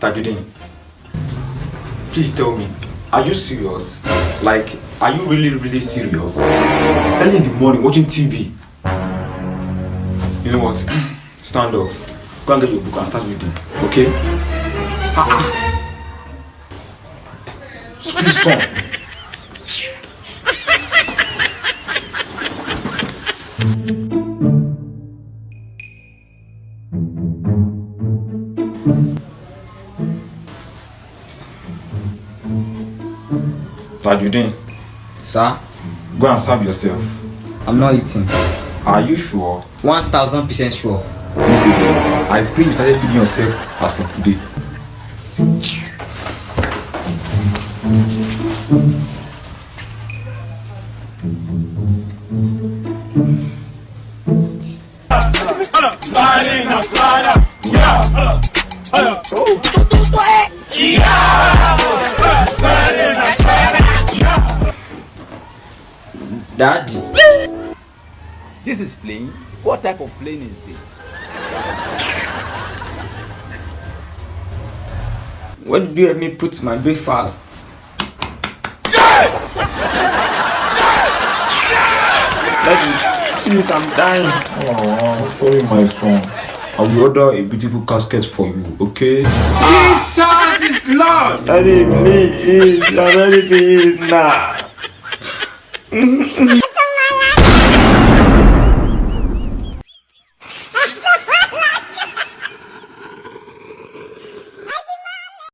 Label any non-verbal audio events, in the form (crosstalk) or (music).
Tajudeen, please tell me, are you serious? Like, are you really, really serious? Early in the morning, watching TV. You know what? Stand up. Go and get your book and start reading. Okay? Ah ah. Some. Tajudeen, Sir, go and serve yourself. I'm not eating. Are you sure? 1000% sure. I pray you started feeding yourself as from today. Daddy, This is plane. What type of plane is this? where did you help me put my breakfast? Daddy, please, I'm dying. Oh, sorry, my son. I will order a beautiful casket for you, okay? Daddy, please, I'm ready to eat now. (laughs)